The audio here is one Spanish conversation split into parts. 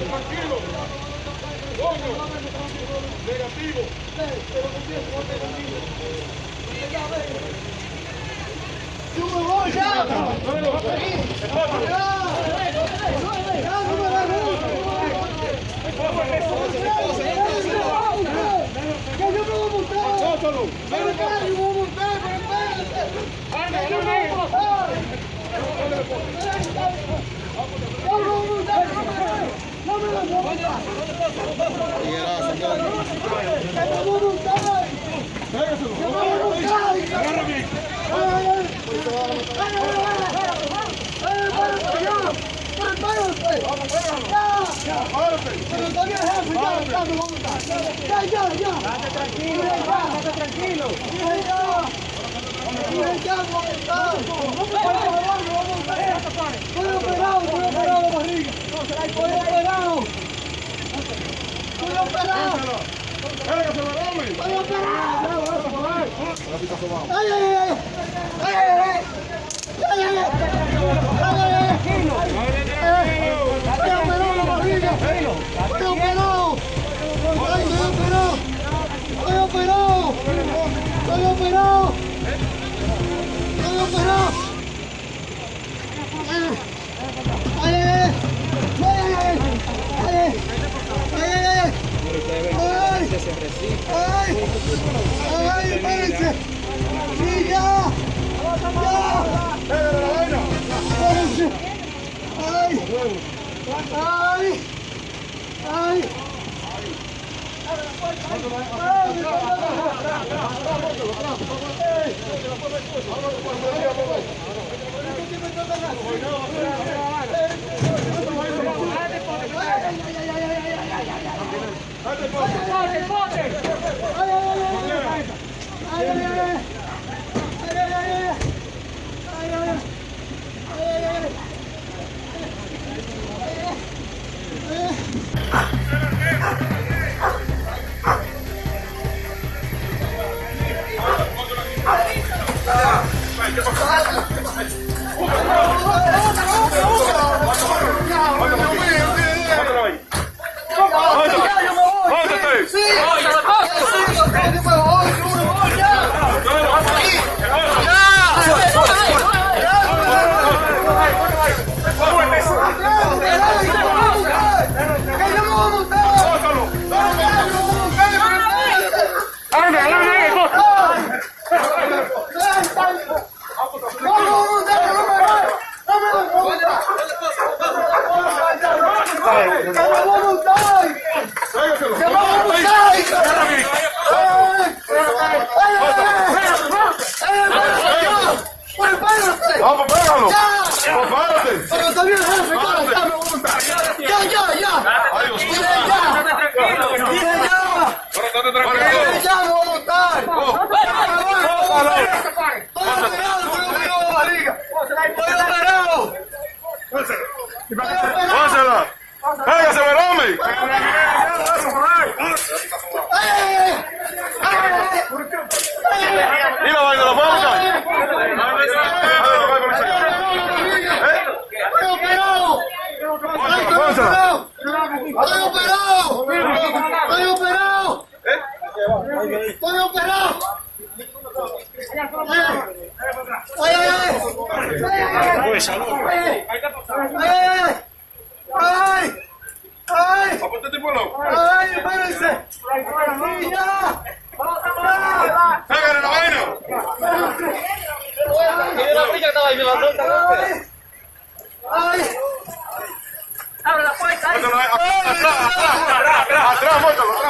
Tranquilo. Coño. Negativo. ¡Yo me voy ya! ¡Que yo me voy a montar! Sótalo. ¡Pero espera, yo me voy a montar! ¡Pero espérate! ¡Que yo me voy a montar! ¡Yo me voy a montar! ¡No me lo voy a montar! ¡Que me voy a montar! ¡Que me voy a montar! Agarra bien. ¡Ay, ay, ay! ¡Ay, ay, ay! ¡Ay, párate ya! ¡Pero párate! ¡Ya! Párate. ¡Pero todavía es jefe! ¡Ya, ya, me voy a montar! ¡Ya, ya, ya! ¡Date tranquilo, date tranquilo! ¡Dije ya! ¡Dije ya, me voy a montar! ¡No me voy a montar, me voy a montar! ¡Estoy operado, estoy operado barriga! ¡Estoy operado! ¡Estoy operado! ¡Estoy operado! ¡Ay, ay, ay! ¡Ay, ay, ay! ¡Ay, ay, ay! ¡Ay, ay, ay! ¡Ay! ¡Ay! ¡Ay, espérense! ¡Sí, ya! ¡Ya! Pégale la vaina. ¡Espérense! ¡Ay! ¡Pote, pote! ¡Pote, pote! ¡Ay, ay, ay! ¡Ay, ay, ay! Pónsela. Pégase. ¡Ay! Y la vaina, la fábrica. ¡Estoy operado! ¡Ay, estoy operado! ¡Estoy operado! ¡Estoy operado! ¡Estoy operado! ¡Ay, ay, ay! ¡Ay, ay! ¡Ay! ¡Ay! Apúntate, pueblo. ¡Ay, espérense! ¡Sí, ya! ¡Ya! Pégale la vaina. ¡Ay! Póntelo ahí. Atrás, atrás, atrás, atrás. Atrás, póntelo, atrás. ¿Pero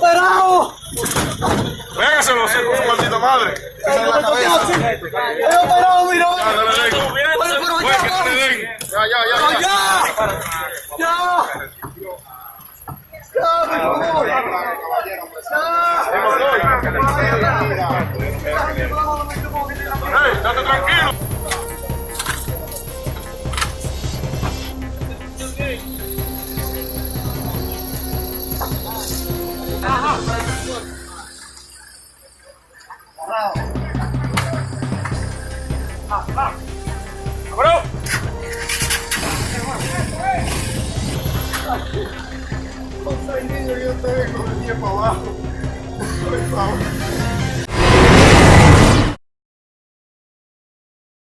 pero Güey, que ya, no le den. Ya, ya, ya. ¡Oh, ya! ¡Ya! ¡Ya, por favor! Ey, date tranquilo. Abrão! Passarinho, eu tenho economia pra lá. Foi mal.